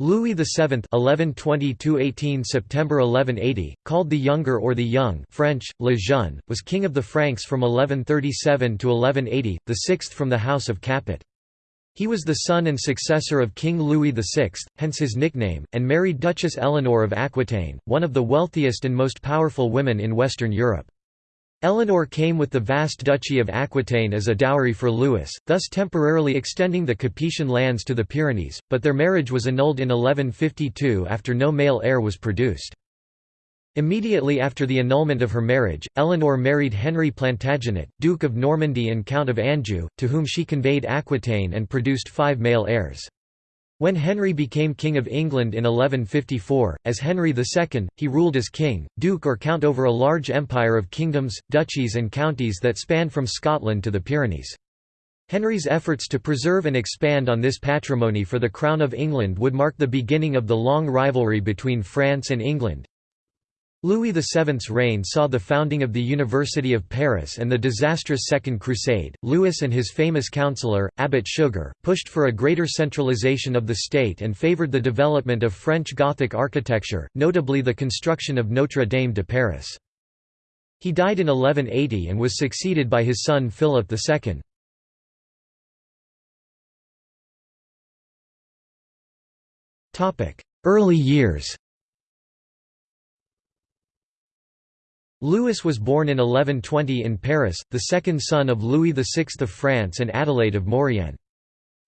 Louis VII (1120–18 September 1180), called the Younger or the Young (French: Le Jeune), was king of the Franks from 1137 to 1180, the sixth from the House of Capet. He was the son and successor of King Louis VI, hence his nickname, and married Duchess Eleanor of Aquitaine, one of the wealthiest and most powerful women in Western Europe. Eleanor came with the vast Duchy of Aquitaine as a dowry for Louis, thus temporarily extending the Capetian lands to the Pyrenees, but their marriage was annulled in 1152 after no male heir was produced. Immediately after the annulment of her marriage, Eleanor married Henry Plantagenet, Duke of Normandy and Count of Anjou, to whom she conveyed Aquitaine and produced five male heirs. When Henry became King of England in 1154, as Henry II, he ruled as king, duke or count over a large empire of kingdoms, duchies and counties that span from Scotland to the Pyrenees. Henry's efforts to preserve and expand on this patrimony for the Crown of England would mark the beginning of the long rivalry between France and England, Louis VII's reign saw the founding of the University of Paris and the disastrous Second Crusade. Louis and his famous counselor, Abbot Suger, pushed for a greater centralization of the state and favored the development of French Gothic architecture, notably the construction of Notre Dame de Paris. He died in 1180 and was succeeded by his son Philip II. Early years Louis was born in 1120 in Paris, the second son of Louis VI of France and Adelaide of Maurienne.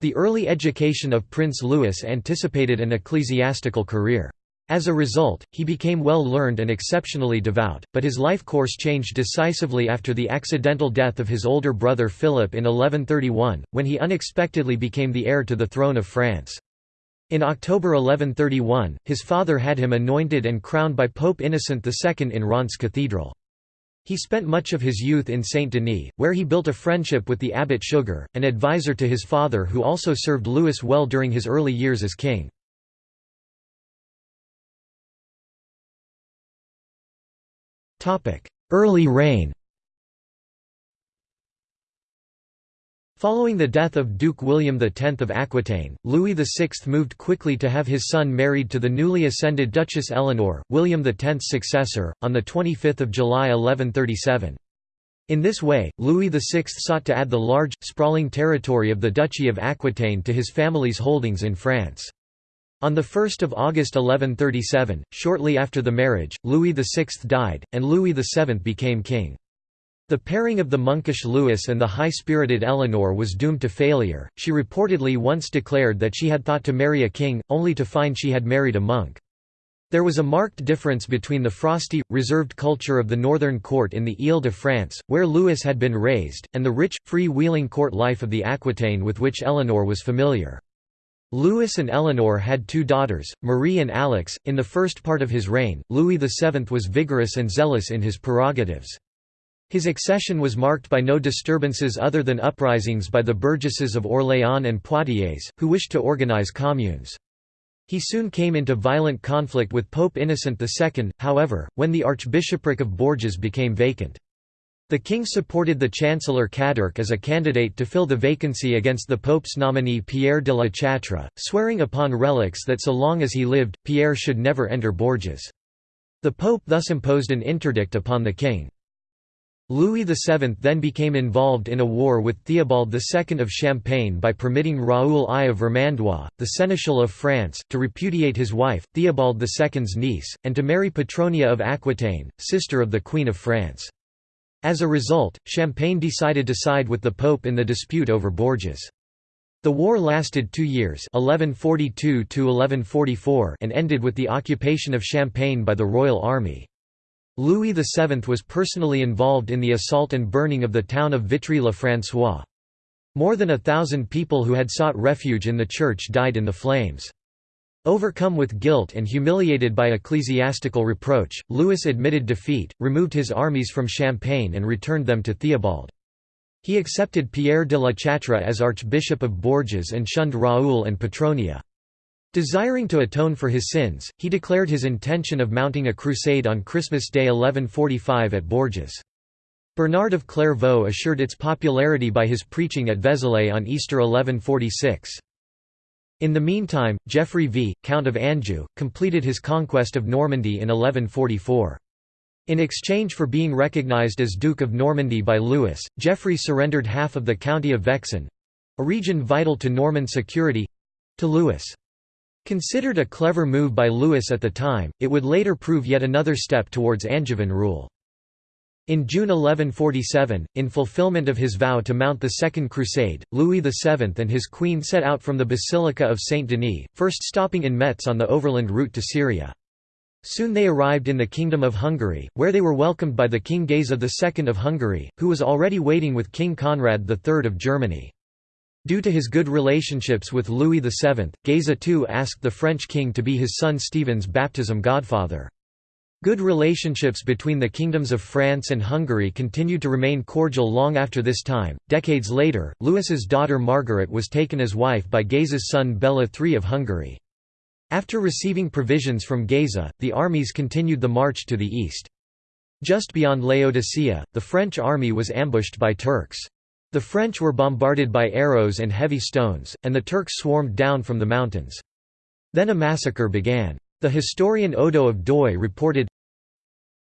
The early education of Prince Louis anticipated an ecclesiastical career. As a result, he became well learned and exceptionally devout, but his life course changed decisively after the accidental death of his older brother Philip in 1131, when he unexpectedly became the heir to the throne of France. In October 1131, his father had him anointed and crowned by Pope Innocent II in Reims Cathedral. He spent much of his youth in Saint-Denis, where he built a friendship with the abbot Suger, an advisor to his father who also served Louis well during his early years as king. Early reign Following the death of Duke William X of Aquitaine, Louis VI moved quickly to have his son married to the newly ascended Duchess Eleanor, William X's successor, on 25 July 1137. In this way, Louis VI sought to add the large, sprawling territory of the Duchy of Aquitaine to his family's holdings in France. On 1 August 1137, shortly after the marriage, Louis VI died, and Louis VII became king. The pairing of the monkish Louis and the high-spirited Eleanor was doomed to failure. She reportedly once declared that she had thought to marry a king, only to find she had married a monk. There was a marked difference between the frosty, reserved culture of the northern court in the Ile-de-France, where Louis had been raised, and the rich, free-wheeling court life of the Aquitaine with which Eleanor was familiar. Louis and Eleanor had two daughters, Marie and Alix. In the first part of his reign, Louis VII was vigorous and zealous in his prerogatives. His accession was marked by no disturbances other than uprisings by the burgesses of Orléans and Poitiers, who wished to organize communes. He soon came into violent conflict with Pope Innocent II, however, when the Archbishopric of Bourges became vacant. The king supported the Chancellor Cadurc as a candidate to fill the vacancy against the Pope's nominee Pierre de la Chatre, swearing upon relics that so long as he lived, Pierre should never enter Bourges. The Pope thus imposed an interdict upon the king. Louis VII then became involved in a war with Theobald II of Champagne by permitting Raoul I of Vermandois, the seneschal of France, to repudiate his wife, Theobald II's niece, and to marry Petronia of Aquitaine, sister of the Queen of France. As a result, Champagne decided to side with the Pope in the dispute over Bourges. The war lasted two years 1142 and ended with the occupation of Champagne by the Royal Army. Louis VII was personally involved in the assault and burning of the town of Vitry-le-François. More than a thousand people who had sought refuge in the church died in the flames. Overcome with guilt and humiliated by ecclesiastical reproach, Louis admitted defeat, removed his armies from Champagne and returned them to Theobald. He accepted Pierre de la Chatre as Archbishop of Bourges and shunned Raoul and Petronia. Desiring to atone for his sins, he declared his intention of mounting a crusade on Christmas Day 1145 at Bourges. Bernard of Clairvaux assured its popularity by his preaching at Vézelay on Easter 1146. In the meantime, Geoffrey V, Count of Anjou, completed his conquest of Normandy in 1144. In exchange for being recognised as Duke of Normandy by Louis, Geoffrey surrendered half of the county of Vexin—a region vital to Norman security—to Louis. Considered a clever move by Louis at the time, it would later prove yet another step towards Angevin rule. In June 1147, in fulfillment of his vow to mount the Second Crusade, Louis VII and his queen set out from the Basilica of Saint-Denis, first stopping in Metz on the overland route to Syria. Soon they arrived in the Kingdom of Hungary, where they were welcomed by the King Geza II of Hungary, who was already waiting with King Conrad III of Germany. Due to his good relationships with Louis VII, Geza II asked the French king to be his son Stephen's baptism godfather. Good relationships between the kingdoms of France and Hungary continued to remain cordial long after this time. Decades later, Louis's daughter Margaret was taken as wife by Geza's son Bela III of Hungary. After receiving provisions from Geza, the armies continued the march to the east. Just beyond Laodicea, the French army was ambushed by Turks. The French were bombarded by arrows and heavy stones, and the Turks swarmed down from the mountains. Then a massacre began. The historian Odo of Deuil reported,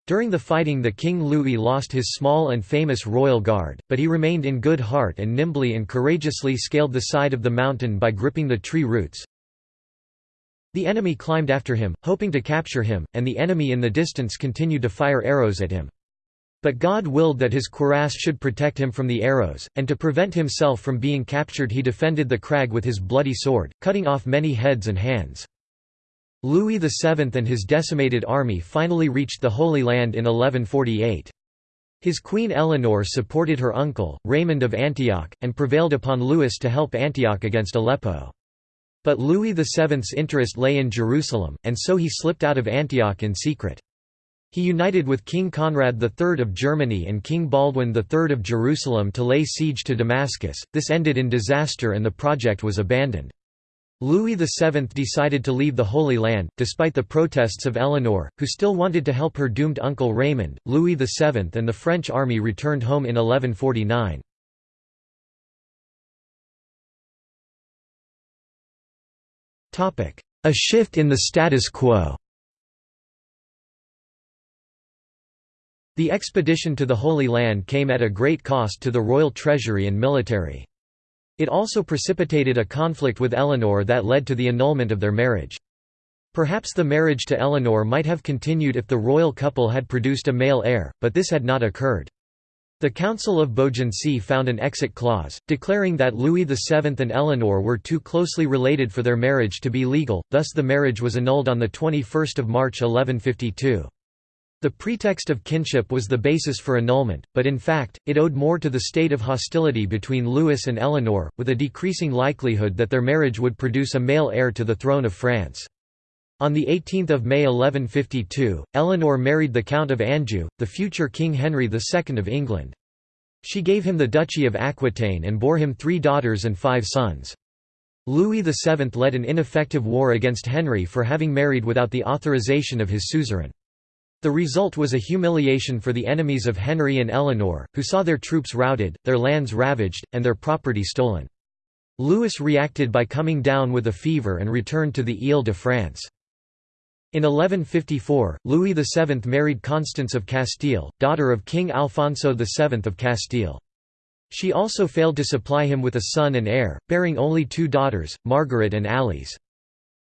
During the fighting the King Louis lost his small and famous royal guard, but he remained in good heart and nimbly and courageously scaled the side of the mountain by gripping the tree roots. The enemy climbed after him, hoping to capture him, and the enemy in the distance continued to fire arrows at him. But God willed that his cuirass should protect him from the arrows, and to prevent himself from being captured he defended the crag with his bloody sword, cutting off many heads and hands. Louis VII and his decimated army finally reached the Holy Land in 1148. His queen Eleanor supported her uncle, Raymond of Antioch, and prevailed upon Louis to help Antioch against Aleppo. But Louis VII's interest lay in Jerusalem, and so he slipped out of Antioch in secret. He united with King Conrad III of Germany and King Baldwin III of Jerusalem to lay siege to Damascus, this ended in disaster and the project was abandoned. Louis VII decided to leave the Holy Land, despite the protests of Eleanor, who still wanted to help her doomed uncle Raymond. Louis VII and the French army returned home in 1149. A shift in the status quo The expedition to the Holy Land came at a great cost to the royal treasury and military. It also precipitated a conflict with Eleanor that led to the annulment of their marriage. Perhaps the marriage to Eleanor might have continued if the royal couple had produced a male heir, but this had not occurred. The Council of Beaugency found an exit clause, declaring that Louis VII and Eleanor were too closely related for their marriage to be legal, thus the marriage was annulled on 21 March 1152. The pretext of kinship was the basis for annulment, but in fact, it owed more to the state of hostility between Louis and Eleanor, with a decreasing likelihood that their marriage would produce a male heir to the throne of France. On 18 May 1152, Eleanor married the Count of Anjou, the future King Henry II of England. She gave him the Duchy of Aquitaine and bore him three daughters and five sons. Louis VII led an ineffective war against Henry for having married without the authorization of his suzerain. The result was a humiliation for the enemies of Henry and Eleanor, who saw their troops routed, their lands ravaged, and their property stolen. Louis reacted by coming down with a fever and returned to the Ile-de-France. In 1154, Louis VII married Constance of Castile, daughter of King Alfonso VII of Castile. She also failed to supply him with a son and heir, bearing only two daughters, Margaret and Alice.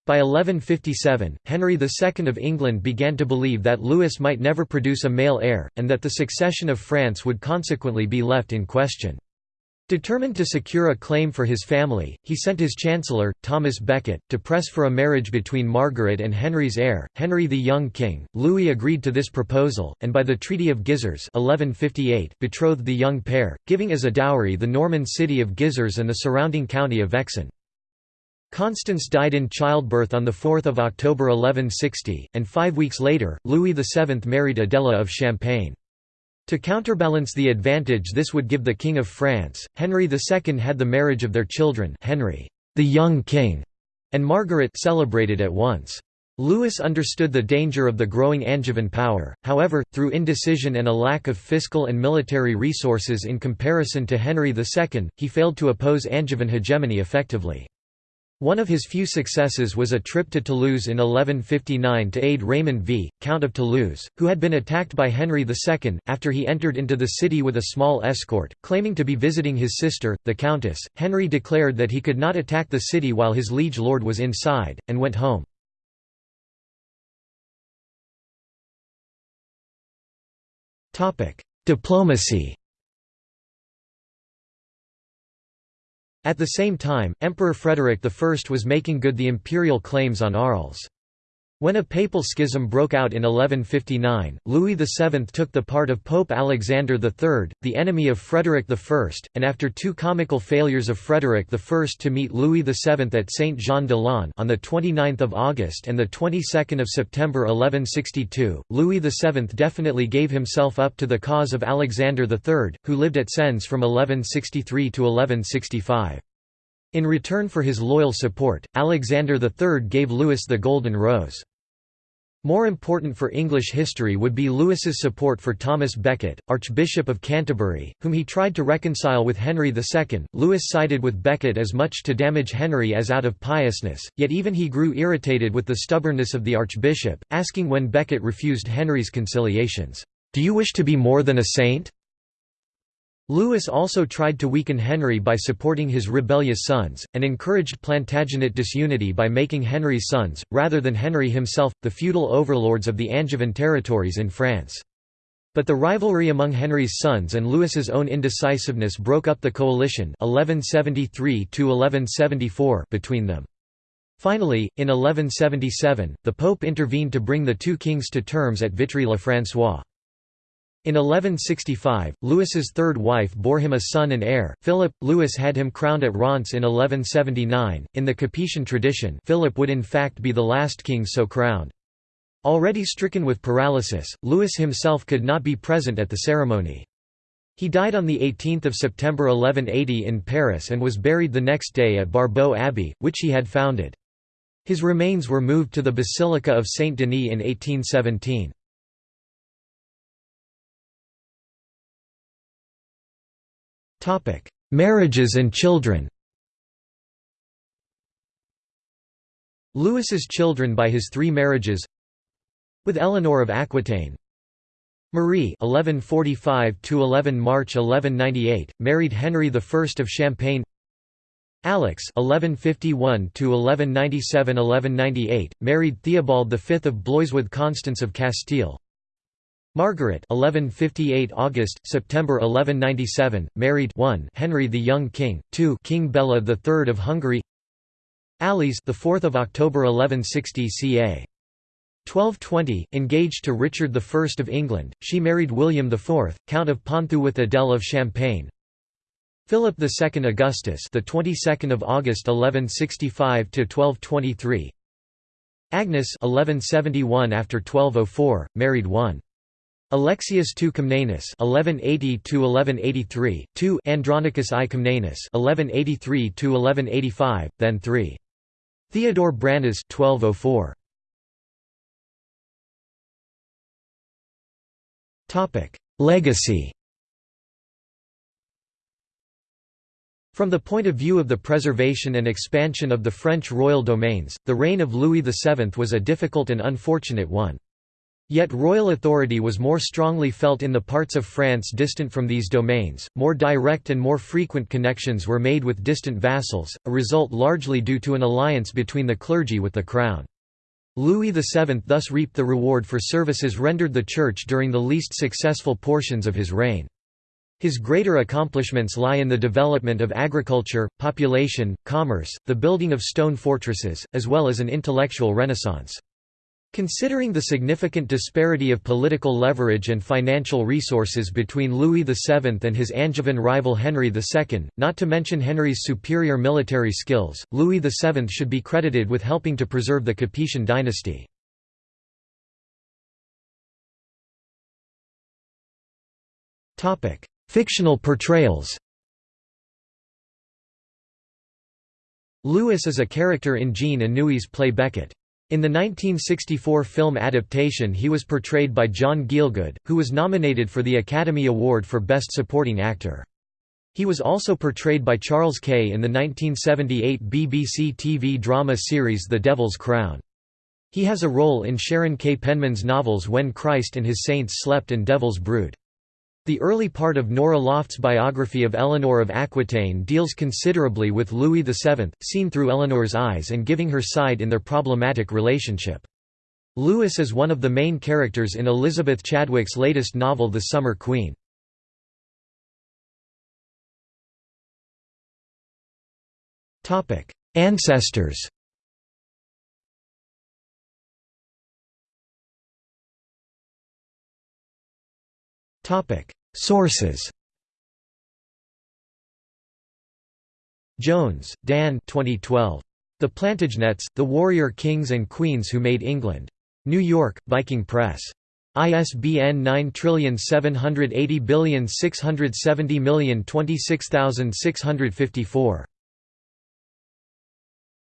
By 1157, Henry II of England began to believe that Louis might never produce a male heir, and that the succession of France would consequently be left in question. Determined to secure a claim for his family, he sent his chancellor, Thomas Becket, to press for a marriage between Margaret and Henry's heir, Henry the Young King. Louis agreed to this proposal, and by the Treaty of Gisors 1158 betrothed the young pair, giving as a dowry the Norman city of Gisors and the surrounding county of Vexin. Constance died in childbirth on 4 October 1160, and five weeks later, Louis VII married Adela of Champagne. To counterbalance the advantage this would give the King of France, Henry II had the marriage of their children Henry, the young king, and Margaret celebrated at once. Louis understood the danger of the growing Angevin power, however, through indecision and a lack of fiscal and military resources in comparison to Henry II, he failed to oppose Angevin hegemony effectively. One of his few successes was a trip to Toulouse in 1159 to aid Raymond V, Count of Toulouse, who had been attacked by Henry II, after he entered into the city with a small escort, claiming to be visiting his sister, the Countess. Henry declared that he could not attack the city while his liege lord was inside, and went home. Diplomacy At the same time, Emperor Frederick I was making good the imperial claims on Arles. When a papal schism broke out in 1159, Louis VII took the part of Pope Alexander III, the enemy of Frederick I, and after two comical failures of Frederick I to meet Louis VII at Saint-Jean-de-Losne on 29 August and 22 September 1162, Louis VII definitely gave himself up to the cause of Alexander III, who lived at Sens from 1163 to 1165. In return for his loyal support, Alexander III gave Louis the Golden Rose. More important for English history would be Louis's support for Thomas Becket, Archbishop of Canterbury, whom he tried to reconcile with Henry II. Louis sided with Becket as much to damage Henry as out of piousness, yet even he grew irritated with the stubbornness of the archbishop, asking when Becket refused Henry's conciliations, "'Do you wish to be more than a saint?' Louis also tried to weaken Henry by supporting his rebellious sons, and encouraged Plantagenet disunity by making Henry's sons, rather than Henry himself, the feudal overlords of the Angevin territories in France. But the rivalry among Henry's sons and Louis's own indecisiveness broke up the coalition 1173 between them. Finally, in 1177, the Pope intervened to bring the two kings to terms at Vitry-le-François. In 1165, Louis's third wife bore him a son and heir, Philip. Louis had him crowned at Reims in 1179. In the Capetian tradition, Philip would in fact be the last king so crowned. Already stricken with paralysis, Louis himself could not be present at the ceremony. He died on 18 September 1180 in Paris and was buried the next day at Barbeau Abbey, which he had founded. His remains were moved to the Basilica of Saint Denis in 1817. Topic: Marriages and children. Louis's children by his three marriages with Eleanor of Aquitaine Marie 1145 to 11 March 1198 married Henry I of Champagne Alix 1151 to 1197 1198 married Theobald V of Blois with Constance of Castile Margaret 1158 August September 1197 married 1 Henry the young king 2 King Bela III of Hungary. Alice the 4th of October 1160 ca 1220 engaged to Richard I of England she married William IV Count of Ponthieu with Adele of Champagne. Philip II Augustus the 22nd of August 1165 to 1223 Agnes 1171 after 1204 married 1 Alexius II Comnenus (1180–1183), 2 Andronicus I Comnenus (1183–1185), then 3 Theodore Branas (1204). Topic: Legacy. From the point of view of the preservation and expansion of the French royal domains, the reign of Louis VII was a difficult and unfortunate one. Yet royal authority was more strongly felt in the parts of France distant from these domains, more direct and more frequent connections were made with distant vassals, a result largely due to an alliance between the clergy with the crown. Louis VII thus reaped the reward for services rendered the Church during the least successful portions of his reign. His greater accomplishments lie in the development of agriculture, population, commerce, the building of stone fortresses, as well as an intellectual renaissance. Considering the significant disparity of political leverage and financial resources between Louis VII and his Angevin rival Henry II, not to mention Henry's superior military skills, Louis VII should be credited with helping to preserve the Capetian dynasty. Fictional portrayals Louis is a character in Jean Anouilh's play Becket. In the 1964 film adaptation he was portrayed by John Gielgud, who was nominated for the Academy Award for Best Supporting Actor. He was also portrayed by Charles Kay in the 1978 BBC TV drama series The Devil's Crown. He has a role in Sharon K. Penman's novels When Christ and His Saints Slept and Devil's Brood. The early part of Norah Lofts' biography of Eleanor of Aquitaine deals considerably with Louis VII, seen through Eleanor's eyes and giving her side in their problematic relationship. Louis is one of the main characters in Elizabeth Chadwick's latest novel The Summer Queen. Ancestors Sources Jones, Dan 2012. The Plantagenets, The Warrior Kings and Queens Who Made England. New York, Viking Press. ISBN 9780670026654.